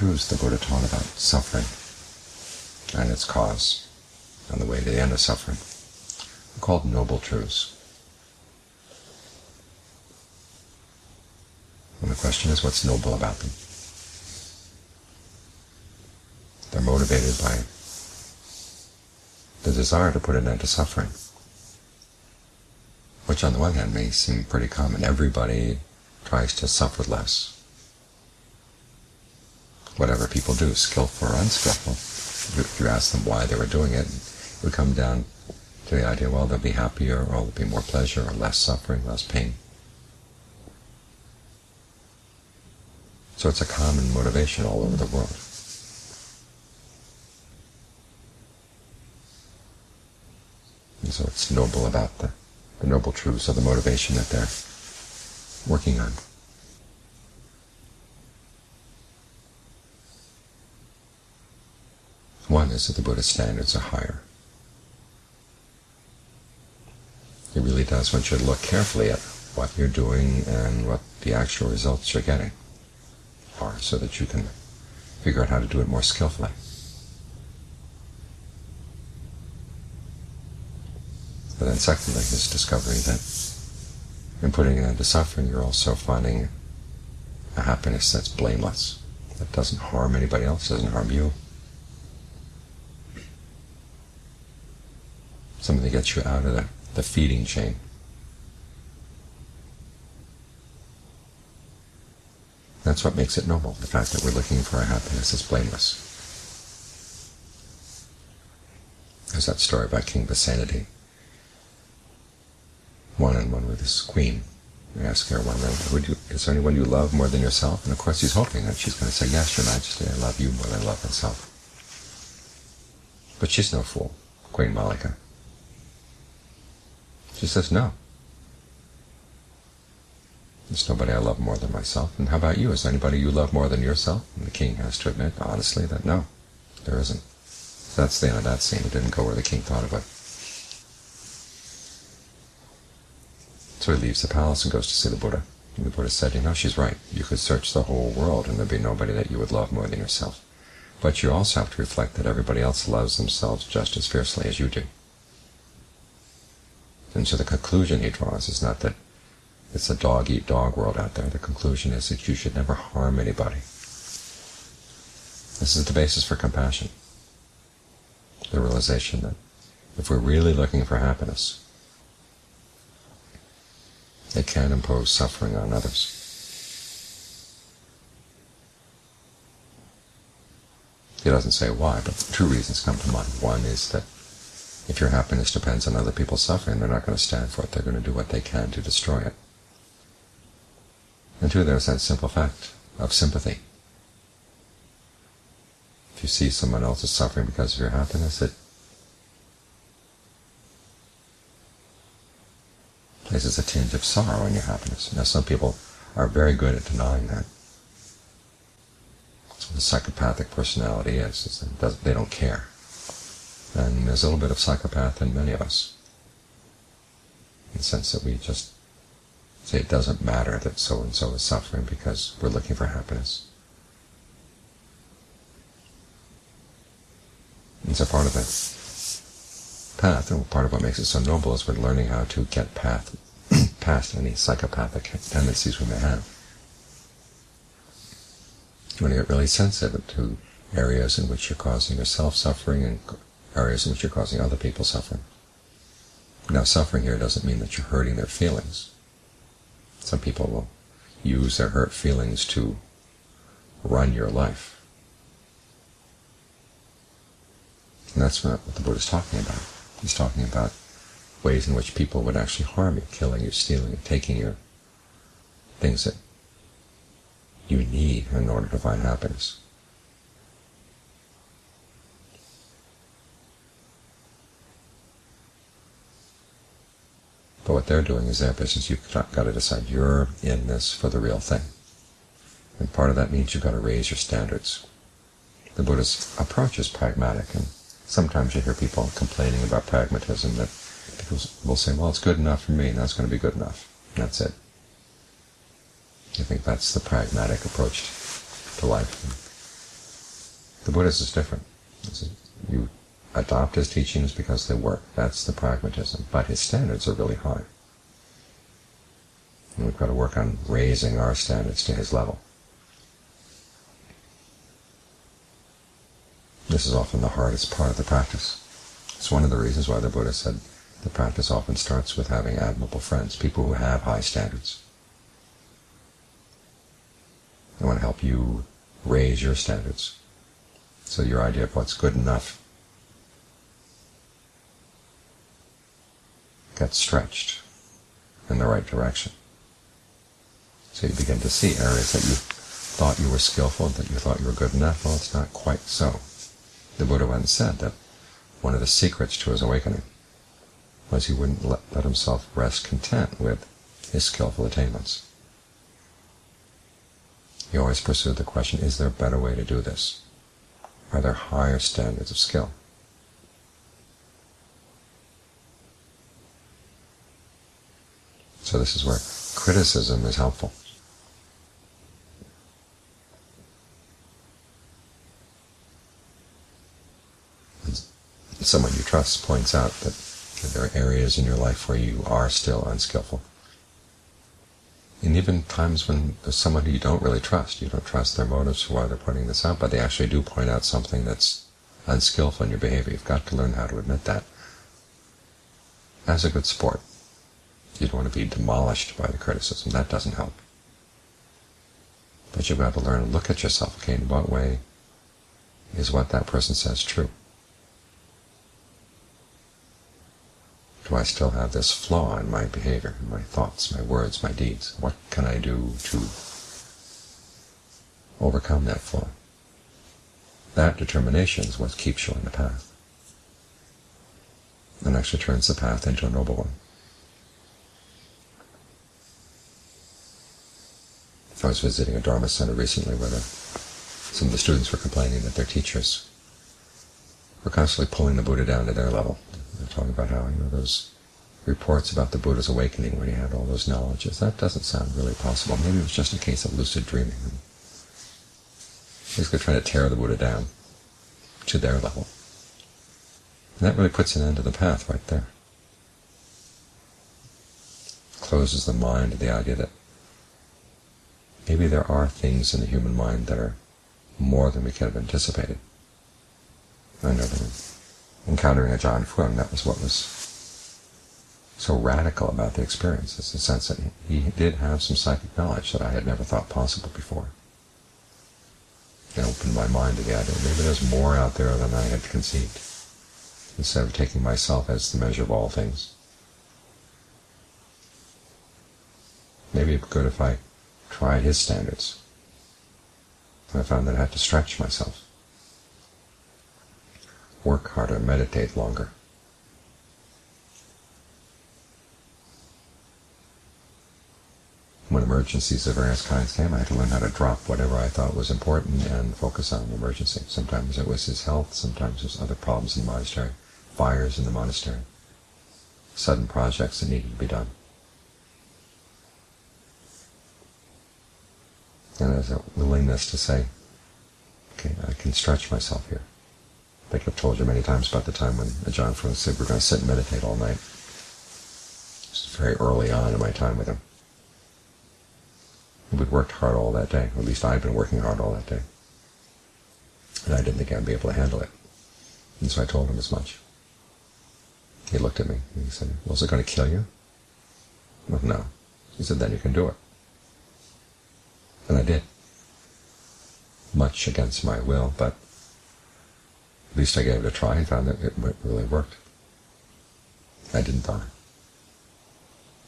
truths the Buddha taught about suffering and its cause and the way to the end of suffering are called Noble Truths. And the question is, what's noble about them? They're motivated by the desire to put an end to suffering, which on the one hand may seem pretty common. Everybody tries to suffer less. Whatever people do, skillful or unskillful, if you ask them why they were doing it, it would come down to the idea, well, they'll be happier, or there'll be more pleasure, or less suffering, less pain. So it's a common motivation all over the world. And so it's noble about the, the noble truths of the motivation that they're working on. One is that the Buddhist standards are higher. It really does. want you to look carefully at what you're doing and what the actual results you're getting are so that you can figure out how to do it more skillfully. But then secondly, his discovery that in putting an end to suffering, you're also finding a happiness that's blameless, that doesn't harm anybody else, doesn't harm you. Something that gets you out of the, the feeding chain. That's what makes it noble, the fact that we're looking for our happiness is blameless. There's that story about King Pasenadi one-on-one with his queen. We ask her one night, Would you, is there anyone you love more than yourself? And of course he's hoping that she's going to say, yes, your majesty, I love you more than I love myself. But she's no fool, Queen Mallika. She says, no. There's nobody I love more than myself. And how about you? Is there anybody you love more than yourself? And the king has to admit, honestly, that no, there isn't. That's the end of that scene. It didn't go where the king thought it. So he leaves the palace and goes to see the Buddha. And the Buddha said, you know, she's right. You could search the whole world and there'd be nobody that you would love more than yourself. But you also have to reflect that everybody else loves themselves just as fiercely as you do. And so the conclusion he draws is not that it's a dog-eat-dog world out there. The conclusion is that you should never harm anybody. This is the basis for compassion. The realization that if we're really looking for happiness, it can impose suffering on others. He doesn't say why, but two reasons come to mind. One is that if your happiness depends on other people's suffering, they're not going to stand for it. They're going to do what they can to destroy it. And two, there's that simple fact of sympathy. If you see someone else is suffering because of your happiness, it places a tinge of sorrow in your happiness. Now, some people are very good at denying that. That's what a psychopathic personality is, is they don't care. And there's a little bit of psychopath in many of us, in the sense that we just say it doesn't matter that so-and-so is suffering because we're looking for happiness. And so part of it path, and part of what makes it so noble is we're learning how to get path, past any psychopathic tendencies we may have. You want to get really sensitive to areas in which you're causing yourself suffering and areas in which you're causing other people suffering. Now, suffering here doesn't mean that you're hurting their feelings. Some people will use their hurt feelings to run your life. And that's not what the Buddha is talking about. He's talking about ways in which people would actually harm you, killing you, stealing you, taking your things that you need in order to find happiness. They're doing is their business. You've got to decide you're in this for the real thing. And part of that means you've got to raise your standards. The Buddha's approach is pragmatic, and sometimes you hear people complaining about pragmatism, that people will say, well, it's good enough for me, and that's going to be good enough. That's it. I think that's the pragmatic approach to life. The Buddhist is different. You adopt his teachings because they work. That's the pragmatism. But his standards are really high. And we've got to work on raising our standards to his level. This is often the hardest part of the practice. It's one of the reasons why the Buddha said the practice often starts with having admirable friends, people who have high standards. They want to help you raise your standards. So your idea of what's good enough gets stretched in the right direction. So you begin to see areas that you thought you were skillful, that you thought you were good enough. Well, it's not quite so. The Buddha once said that one of the secrets to his awakening was he wouldn't let, let himself rest content with his skillful attainments. He always pursued the question, is there a better way to do this? Are there higher standards of skill? So this is where criticism is helpful. Someone you trust points out that there are areas in your life where you are still unskillful. And even times when there's someone who you don't really trust, you don't trust their motives for why they're pointing this out, but they actually do point out something that's unskillful in your behavior. You've got to learn how to admit that. As a good sport, you don't want to be demolished by the criticism. That doesn't help. But you've got to learn to look at yourself. Okay, in what way is what that person says true? Do I still have this flaw in my behavior, in my thoughts, my words, my deeds? What can I do to overcome that flaw? That determination is what keeps you on the path and actually turns the path into a noble one. I was visiting a Dharma center recently where the, some of the students were complaining that their teachers were constantly pulling the Buddha down to their level. They're talking about how, you know, those reports about the Buddha's awakening when he had all those knowledges, that doesn't sound really possible. Maybe it was just a case of lucid dreaming. Basically trying to tear the Buddha down to their level. And that really puts an end to the path right there. Closes the mind to the idea that maybe there are things in the human mind that are more than we could have anticipated. I know that encountering Ajaan Fuang, that was what was so radical about the experience. It's the sense that he did have some psychic knowledge that I had never thought possible before. It opened my mind to the idea maybe there's more out there than I had conceived, instead of taking myself as the measure of all things. Maybe it'd be good if I tried his standards. I found that I had to stretch myself work harder, meditate longer. When emergencies of various kinds came, I had to learn how to drop whatever I thought was important and focus on the emergency. Sometimes it was his health, sometimes it was other problems in the monastery, fires in the monastery, sudden projects that needed to be done. And there's a willingness to say, okay, I can stretch myself here. I think I've told you many times about the time when Ajaan Fuang said we're going to sit and meditate all night. This is very early on in my time with him. We'd worked hard all that day, or at least I'd been working hard all that day. And I didn't think I'd be able to handle it. And so I told him as much. He looked at me and he said, well, is it going to kill you? Well, no. He said, then you can do it. And I did. Much against my will, but at least I gave it a try and found that it really worked. I didn't die.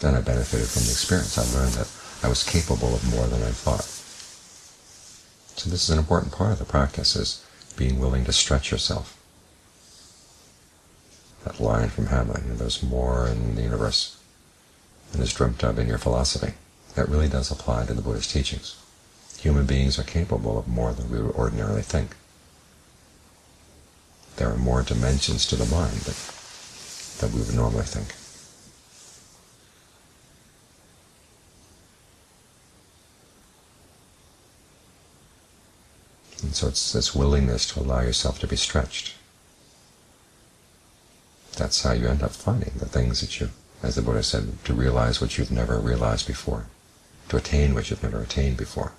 Then I benefited from the experience. I learned that I was capable of more than I thought. So this is an important part of the practice, is being willing to stretch yourself. That line from Hamlet, you know, there's more in the universe than is dreamt of in your philosophy. That really does apply to the Buddhist teachings. Human beings are capable of more than we would ordinarily think there are more dimensions to the mind that, that we would normally think. And so it's this willingness to allow yourself to be stretched. That's how you end up finding the things that you, as the Buddha said, to realize what you've never realized before, to attain what you've never attained before.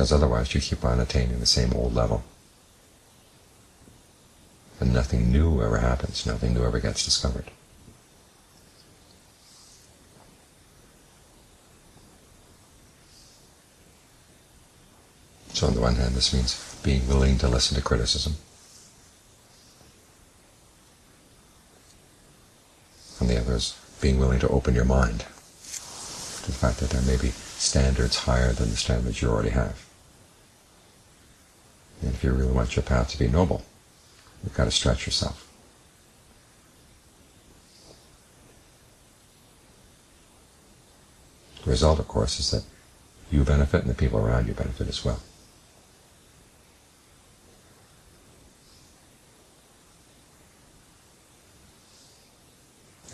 Because otherwise you keep on attaining the same old level. And nothing new ever happens, nothing new ever gets discovered. So on the one hand, this means being willing to listen to criticism. On the other is being willing to open your mind to the fact that there may be standards higher than the standards you already have. And if you really want your path to be noble, you've got to stretch yourself. The result, of course, is that you benefit and the people around you benefit as well.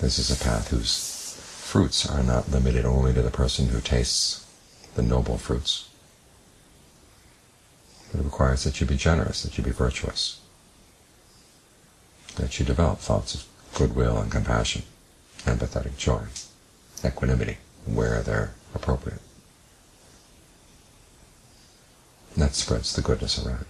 This is a path whose fruits are not limited only to the person who tastes the noble fruits. It requires that you be generous, that you be virtuous, that you develop thoughts of goodwill and compassion, empathetic joy, equanimity, where they're appropriate. That spreads the goodness around.